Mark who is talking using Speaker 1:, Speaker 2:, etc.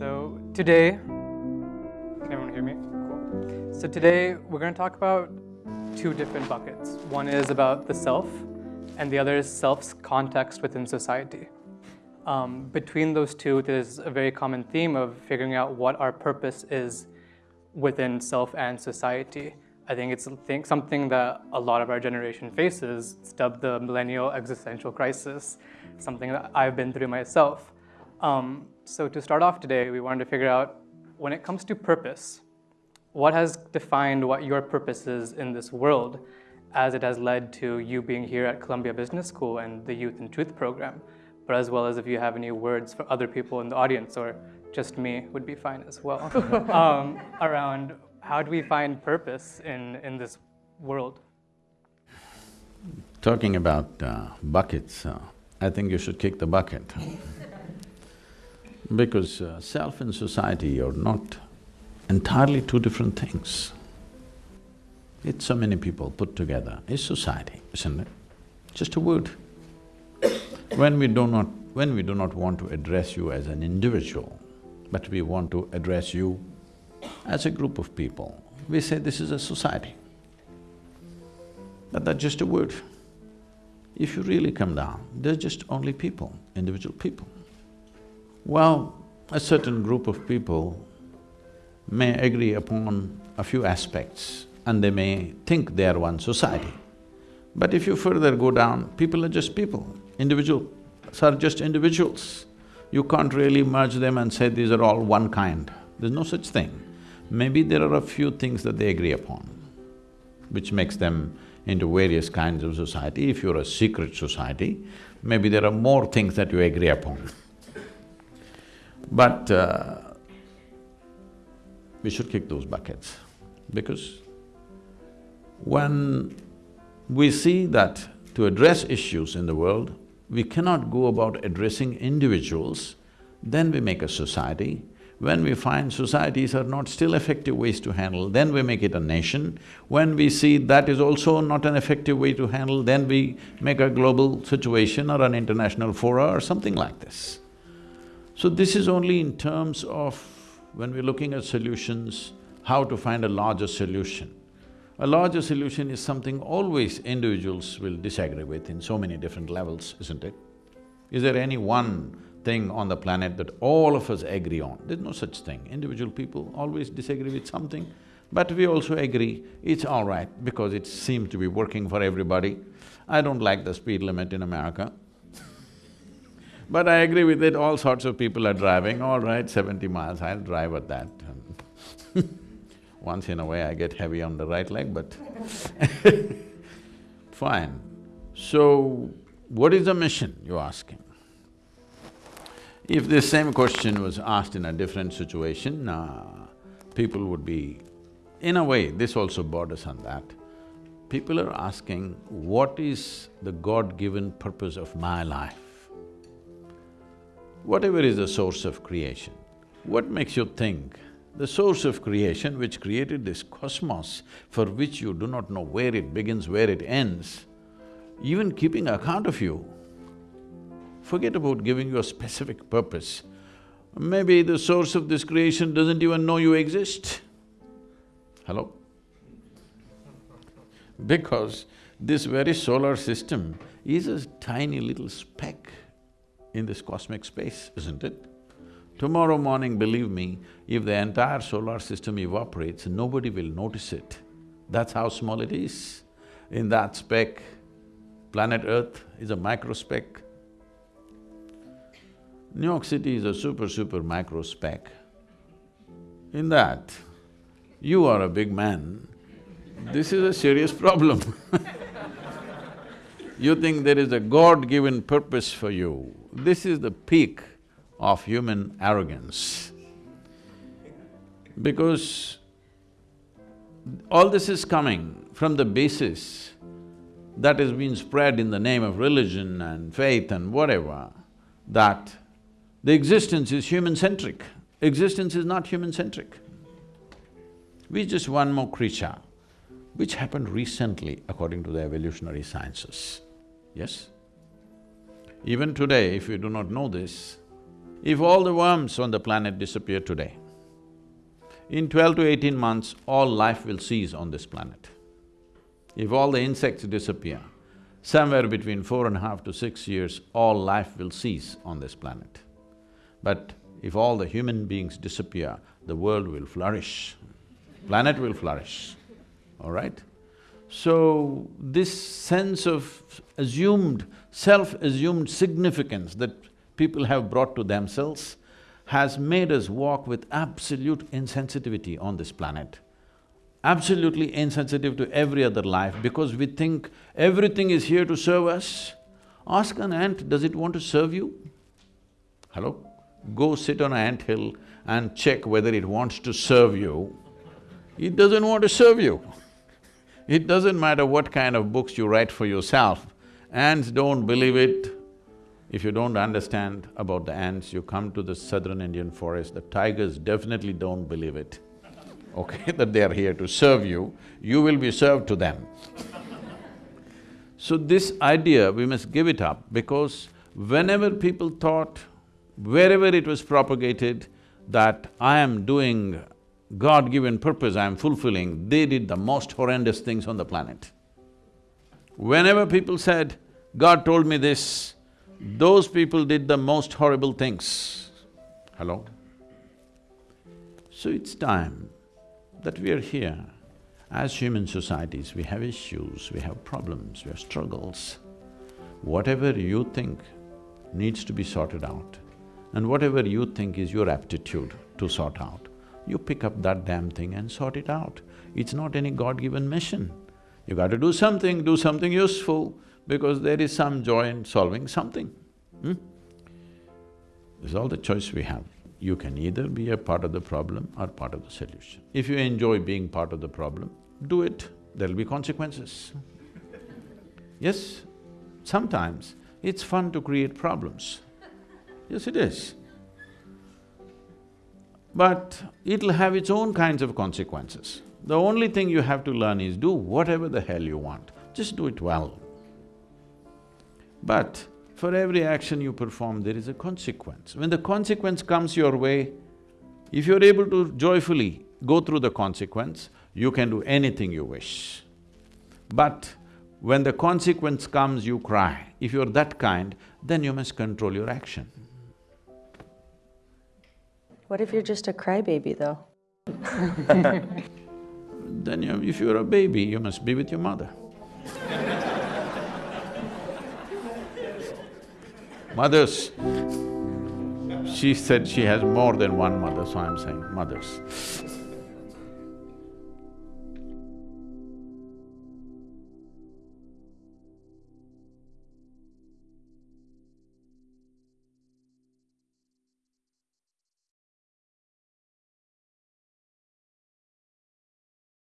Speaker 1: So today, can everyone hear me? Cool. So today we're going to talk about two different buckets. One is about the self, and the other is self's context within society. Um, between those two, there's a very common theme of figuring out what our purpose is within self and society. I think it's something that a lot of our generation faces. It's dubbed the millennial existential crisis, something that I've been through myself. Um, so to start off today, we wanted to figure out, when it comes to purpose, what has defined what your purpose is in this world as it has led to you being here at Columbia Business School and the Youth and Truth program, but as well as if you have any words for other people in the audience or just me would be fine as well, um, around how do we find purpose in, in this world?
Speaker 2: Talking about uh, buckets, uh, I think you should kick the bucket because uh, self and society are not entirely two different things. It's so many people put together, it's society, isn't it? Just a word. when we do not… when we do not want to address you as an individual, but we want to address you as a group of people, we say this is a society. But that's just a word. If you really come down, they're just only people, individual people. Well, a certain group of people may agree upon a few aspects and they may think they are one society. But if you further go down, people are just people, individuals are just individuals. You can't really merge them and say these are all one kind. There's no such thing. Maybe there are a few things that they agree upon, which makes them into various kinds of society. If you're a secret society, maybe there are more things that you agree upon. But uh, we should kick those buckets because when we see that to address issues in the world, we cannot go about addressing individuals, then we make a society. When we find societies are not still effective ways to handle, then we make it a nation. When we see that is also not an effective way to handle, then we make a global situation or an international fora or something like this. So this is only in terms of when we're looking at solutions, how to find a larger solution. A larger solution is something always individuals will disagree with in so many different levels, isn't it? Is there any one thing on the planet that all of us agree on? There's no such thing. Individual people always disagree with something, but we also agree it's all right because it seems to be working for everybody. I don't like the speed limit in America. But I agree with it, all sorts of people are driving, all right, seventy miles, I'll drive at that. Once in a way I get heavy on the right leg, but fine. So, what is the mission, you're asking? If this same question was asked in a different situation, uh, people would be… In a way, this also borders on that. People are asking, what is the God-given purpose of my life? Whatever is the source of creation, what makes you think the source of creation which created this cosmos for which you do not know where it begins, where it ends, even keeping account of you, forget about giving you a specific purpose. Maybe the source of this creation doesn't even know you exist. Hello? Because this very solar system is a tiny little speck in this cosmic space, isn't it? Tomorrow morning, believe me, if the entire solar system evaporates, nobody will notice it. That's how small it is. In that speck, planet Earth is a micro speck. New York City is a super, super micro speck. In that, you are a big man, this is a serious problem You think there is a God-given purpose for you, this is the peak of human arrogance. Because all this is coming from the basis that has been spread in the name of religion and faith and whatever, that the existence is human-centric. Existence is not human-centric. We're just one more creature, which happened recently according to the evolutionary sciences. Yes? Even today, if you do not know this, If all the worms on the planet disappear today, in twelve to eighteen months, all life will cease on this planet. If all the insects disappear, somewhere between four and a half to six years, all life will cease on this planet. But if all the human beings disappear, the world will flourish, planet will flourish, all right? So, this sense of assumed, self-assumed significance that people have brought to themselves has made us walk with absolute insensitivity on this planet. Absolutely insensitive to every other life because we think everything is here to serve us. Ask an ant, does it want to serve you? Hello? Go sit on an ant hill and check whether it wants to serve you. It doesn't want to serve you. It doesn't matter what kind of books you write for yourself, ants don't believe it. If you don't understand about the ants, you come to the southern Indian forest, the tigers definitely don't believe it, okay, that they are here to serve you, you will be served to them. so this idea, we must give it up because whenever people thought, wherever it was propagated, that I am doing God-given purpose I am fulfilling, they did the most horrendous things on the planet. Whenever people said, God told me this, those people did the most horrible things. Hello? So it's time that we are here. As human societies, we have issues, we have problems, we have struggles. Whatever you think needs to be sorted out, and whatever you think is your aptitude to sort out, you pick up that damn thing and sort it out. It's not any God-given mission. You got to do something, do something useful, because there is some joy in solving something. Hmm? This is all the choice we have. You can either be a part of the problem or part of the solution. If you enjoy being part of the problem, do it, there'll be consequences. yes, sometimes it's fun to create problems. Yes, it is but it'll have its own kinds of consequences. The only thing you have to learn is do whatever the hell you want, just do it well. But for every action you perform, there is a consequence. When the consequence comes your way, if you're able to joyfully go through the consequence, you can do anything you wish. But when the consequence comes, you cry. If you're that kind, then you must control your action.
Speaker 3: What if you're just a crybaby, though?
Speaker 2: then you, if you're a baby, you must be with your mother. mothers, she said she has more than one mother, so I'm saying mothers.